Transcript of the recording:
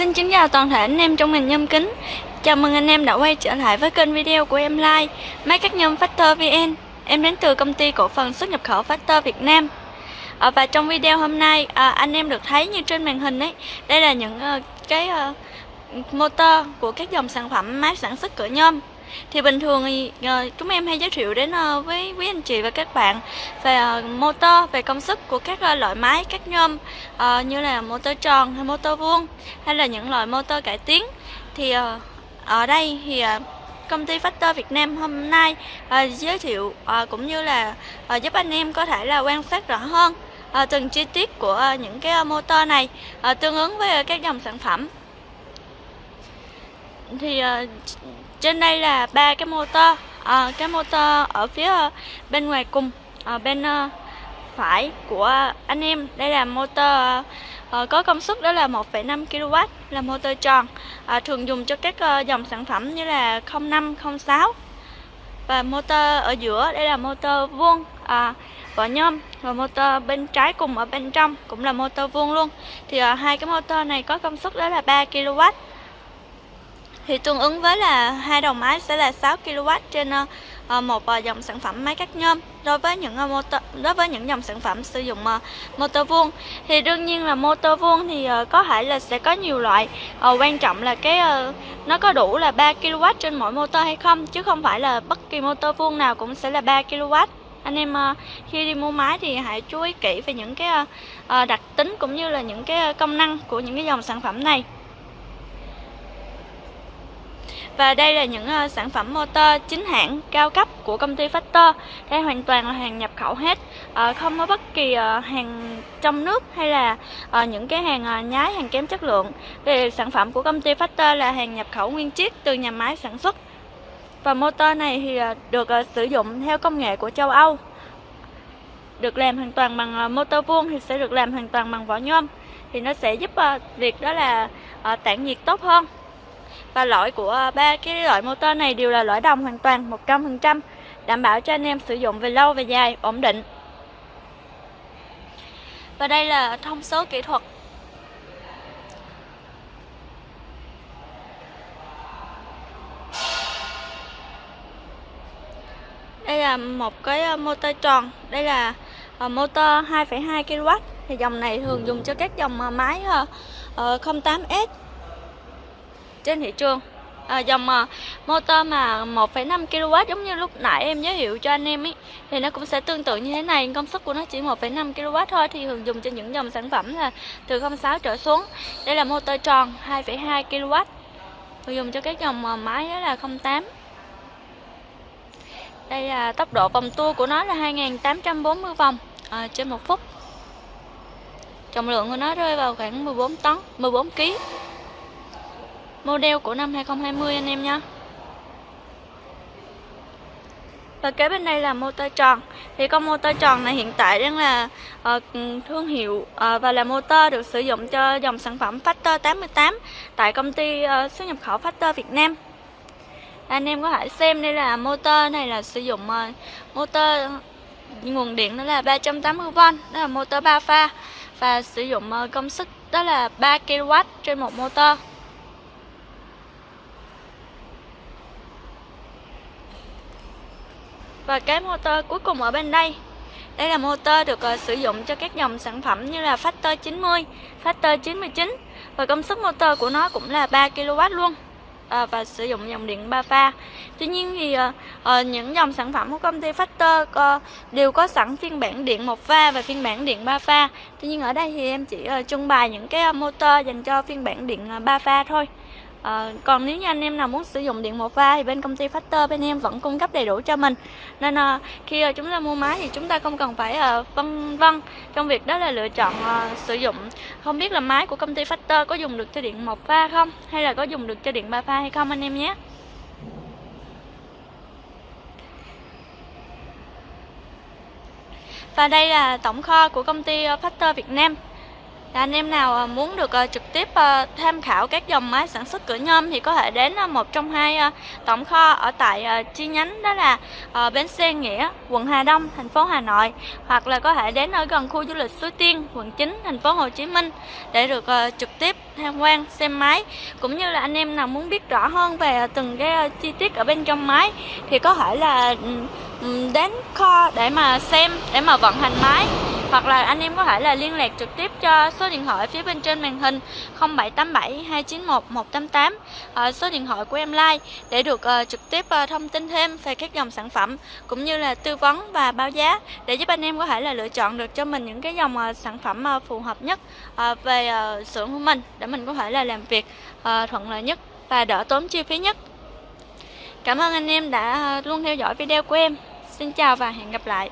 Xin kính chào toàn thể anh em trong ngành nhôm kính. Chào mừng anh em đã quay trở lại với kênh video của em Like Máy cắt nhôm Factor VN Em đến từ công ty cổ phần xuất nhập khẩu Factor Việt Nam. À, Và trong video hôm nay à, anh em được thấy như trên màn hình ấy Đây là những uh, cái uh, motor của các dòng sản phẩm máy sản xuất cửa nhôm thì bình thường thì uh, chúng em hay giới thiệu đến uh, với quý anh chị và các bạn về uh, motor về công suất của các uh, loại máy các nhôm uh, như là motor tròn hay motor vuông hay là những loại motor cải tiến. Thì uh, ở đây thì uh, công ty Factor Việt Nam hôm nay giới thiệu cũng như là giúp anh em có thể là quan sát rõ hơn từng chi tiết của những cái motor này tương ứng với các dòng sản phẩm thì uh, trên đây là ba cái motor. Uh, cái motor ở phía bên ngoài cùng uh, bên uh, phải của anh em. Đây là motor uh, có công suất đó là 1,5 kW là motor tròn uh, thường dùng cho các uh, dòng sản phẩm như là 05 06 và motor ở giữa đây là motor vuông à, vỏ nhôm và motor bên trái cùng ở bên trong cũng là motor vuông luôn. Thì uh, hai cái motor này có công suất đó là 3 kW thì tương ứng với là hai đầu máy sẽ là 6 kW trên ờ, ờ, một ờ, dòng sản phẩm máy cắt nhôm đối với những motor đối với những dòng sản phẩm sử dụng motor vuông. Thì đương nhiên là motor vuông thì có thể là sẽ có nhiều loại. Quan trọng là cái nó có đủ là 3 kW trên mỗi motor hay không, chứ không phải là bất kỳ motor vuông nào cũng sẽ là 3 kW anh em khi đi mua máy thì hãy chú ý kỹ về những cái đặc tính cũng như là những cái công năng của những cái dòng sản phẩm này và đây là những uh, sản phẩm motor chính hãng cao cấp của công ty Factor. Đây hoàn toàn là hàng nhập khẩu hết, uh, không có bất kỳ uh, hàng trong nước hay là uh, những cái hàng uh, nhái, hàng kém chất lượng. Về sản phẩm của công ty Factor là hàng nhập khẩu nguyên chiếc từ nhà máy sản xuất. Và motor này thì uh, được uh, sử dụng theo công nghệ của châu Âu. Được làm hoàn toàn bằng motor vuông thì sẽ được làm hoàn toàn bằng vỏ nhôm. Thì nó sẽ giúp uh, việc đó là uh, tản nhiệt tốt hơn và loại của ờ, ba cái loại motor này đều là loại đồng hoàn toàn 100% đảm bảo cho anh em sử dụng về lâu về dài ổn định. Và đây là thông số kỹ thuật. Đây là một cái ờ, motor tròn. Đây là ờ, motor 2,2 kW thì dòng này thường dùng cho các dòng máy 08S trên thị trường. À, dòng uh, motor mà 1,5 kW giống như lúc nãy em giới thiệu cho anh em ấy thì nó cũng sẽ tương tự như thế này. Công suất của nó chỉ 1,5 kW thôi thì thường dùng cho những dòng sản phẩm là từ 06 trở xuống. Đây là motor tròn 2,2 kW thường dùng cho các dòng uh, máy đó là 08 đây là tốc độ vòng tua của nó là 2840 vòng à, trên một phút. Trọng lượng của nó rơi vào khoảng 14 tấn 14 kg model của năm 2020 anh em nhé. Và kế bên đây là motor tròn. Thì con motor tròn này hiện tại đang là uh, thương hiệu uh, và là motor được sử dụng cho dòng sản phẩm Factor 88 tại công ty uh, xuất nhập khẩu Factor Việt Nam. Anh em có thể xem đây là motor này là sử dụng uh, motor nguồn điện đó là 380V đó là motor 3 pha và sử dụng uh, công suất đó là 3 kW trên một motor. Và cái motor cuối cùng ở bên đây. Đây là motor được uh, sử dụng cho các dòng sản phẩm như là Factor 90, Factor 99 Và công suất motor của nó cũng là 3kW luôn à, Và sử dụng dòng điện 3 pha. Tuy nhiên thì uh, uh, những dòng sản phẩm của công ty Factor uh, đều có sẵn phiên bản điện 1 pha và phiên bản điện 3 pha. Tuy nhiên ở đây thì em chỉ uh, trưng bày những cái motor dành cho phiên bản điện uh, 3 pha thôi. À, còn nếu như anh em nào muốn sử dụng điện một pha thì bên công ty Factor bên em vẫn cung cấp đầy đủ cho mình. Nên à, khi à, chúng ta mua máy thì chúng ta không cần phải à, phân vân trong việc đó là lựa chọn à, sử dụng. Không biết là máy của công ty Factor có dùng được cho điện một pha không? Hay là có dùng được cho điện ba pha hay không anh em nhé? Và đây là tổng kho của công ty Factor Việt Nam. Anh em nào à, muốn được à, trực tiếp à, tham khảo các dòng máy sản xuất cửa nhôm thì có thể đến một trong hai tổng kho ở tại chi nhánh đó là bến xe Nghĩa, quận Hà Đông, thành phố Hà Nội hoặc là có thể đến ở gần khu du lịch Suối Tiên, quận 9, thành phố Hồ Chí Minh để được trực tiếp tham quan xem máy. Cũng như là anh em nào muốn biết rõ hơn về từng cái chi tiết ở bên trong máy thì có thể là ừ, ừ, đến kho để mà xem để mà vận hành máy hoặc là anh em có thể là liên lạc trực tiếp cho số điện thoại phía bên trên màn hình 0787 291 188 số điện thoại của em like để được ờ, trực tiếp ờ, thông tin thêm về các dòng sản phẩm cũng như là tư vấn và báo giá để giúp anh em có thể là lựa chọn được cho mình những cái dòng ờ, sản phẩm phù hợp nhất về uh, xưởng của mình để mình có thể là làm việc thuận lợi nhất và đỡ tốn chi phí nhất. Cảm ơn anh em đã luôn theo dõi video của em. Xin chào và hẹn gặp lại.